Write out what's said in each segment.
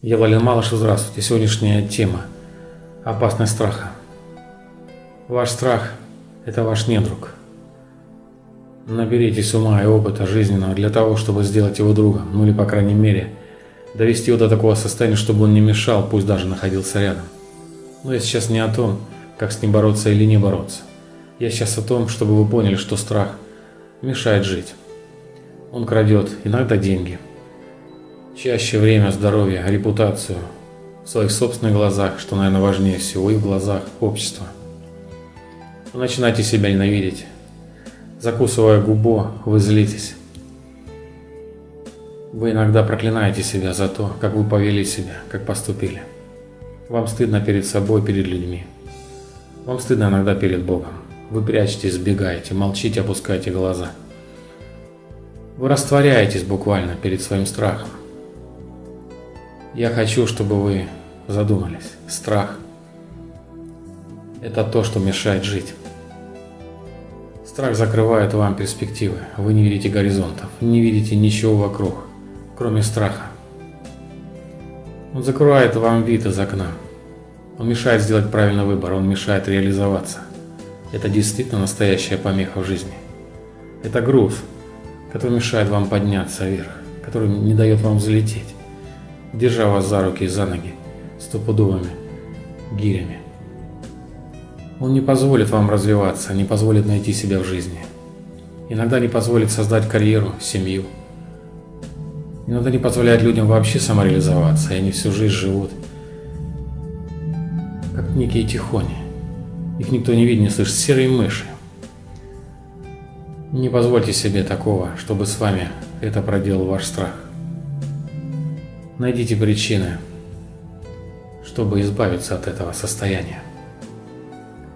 Я Вален Малыш, здравствуйте. Сегодняшняя тема – опасность страха. Ваш страх – это ваш недруг. Наберитесь ума и опыта жизненного для того, чтобы сделать его другом, ну или, по крайней мере, довести его до такого состояния, чтобы он не мешал, пусть даже находился рядом. Но я сейчас не о том, как с ним бороться или не бороться. Я сейчас о том, чтобы вы поняли, что страх мешает жить. Он крадет иногда деньги – Чаще время, здоровье, репутацию в своих собственных глазах, что, наверное, важнее всего, и в глазах общества. Вы начинаете себя ненавидеть. Закусывая губу, вы злитесь. Вы иногда проклинаете себя за то, как вы повели себя, как поступили. Вам стыдно перед собой, перед людьми. Вам стыдно иногда перед Богом. Вы прячетесь, сбегаете, молчите, опускаете глаза. Вы растворяетесь буквально перед своим страхом. Я хочу, чтобы вы задумались. Страх – это то, что мешает жить. Страх закрывает вам перспективы. Вы не видите горизонтов, не видите ничего вокруг, кроме страха. Он закрывает вам вид из окна. Он мешает сделать правильный выбор, он мешает реализоваться. Это действительно настоящая помеха в жизни. Это груз, который мешает вам подняться вверх, который не дает вам взлететь держа вас за руки и за ноги стопудовыми гирями. Он не позволит вам развиваться, не позволит найти себя в жизни. Иногда не позволит создать карьеру, семью. Иногда не позволяет людям вообще самореализоваться, и они всю жизнь живут как некие тихони. Их никто не видит, не слышит, серые мыши. Не позвольте себе такого, чтобы с вами это проделал ваш страх. Найдите причины, чтобы избавиться от этого состояния.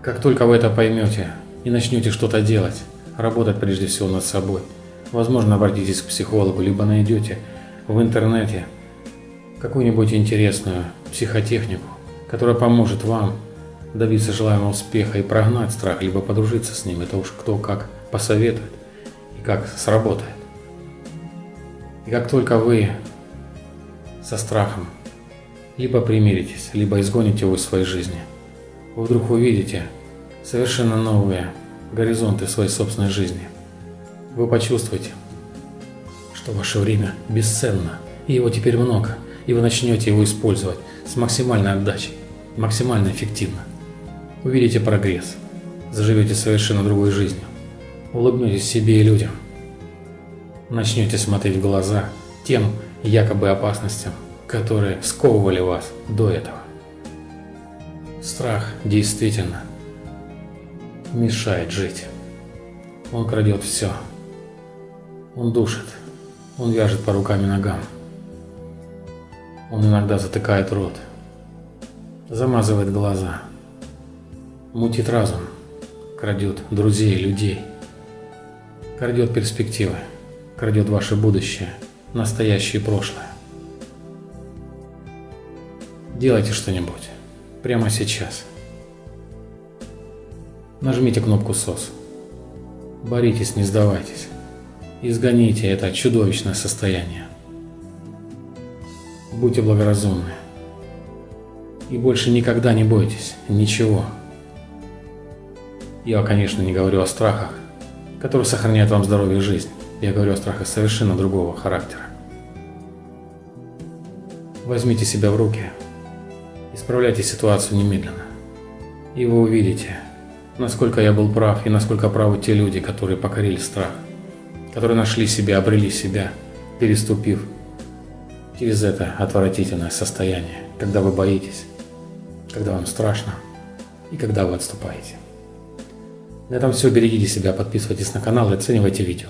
Как только вы это поймете и начнете что-то делать, работать прежде всего над собой, возможно, обратитесь к психологу, либо найдете в интернете какую-нибудь интересную психотехнику, которая поможет вам добиться желаемого успеха и прогнать страх, либо подружиться с ним. Это уж кто как посоветует и как сработает. И как только вы со страхом. Либо примиритесь, либо изгоните его из своей жизни. Вы вдруг увидите совершенно новые горизонты своей собственной жизни. Вы почувствуете, что ваше время бесценно, и его теперь много, и вы начнете его использовать с максимальной отдачей, максимально эффективно. Увидите прогресс, заживете совершенно другой жизнью, улыбнетесь себе и людям, начнете смотреть в глаза тем, якобы опасностям, которые сковывали вас до этого. Страх действительно мешает жить. Он крадет все. Он душит. Он вяжет по рукам и ногам. Он иногда затыкает рот. Замазывает глаза. Мутит разум. Крадет друзей, людей. Крадет перспективы. Крадет ваше будущее настоящее и прошлое. Делайте что-нибудь. Прямо сейчас. Нажмите кнопку «СОС». Боритесь, не сдавайтесь. Изгоните это чудовищное состояние. Будьте благоразумны. И больше никогда не бойтесь ничего. Я, конечно, не говорю о страхах, которые сохраняют вам здоровье и жизнь. Я говорю о страхах совершенно другого характера. Возьмите себя в руки, исправляйте ситуацию немедленно. И вы увидите, насколько я был прав и насколько правы те люди, которые покорили страх, которые нашли себя, обрели себя, переступив через это отвратительное состояние, когда вы боитесь, когда вам страшно и когда вы отступаете. На этом все. Берегите себя, подписывайтесь на канал и оценивайте видео.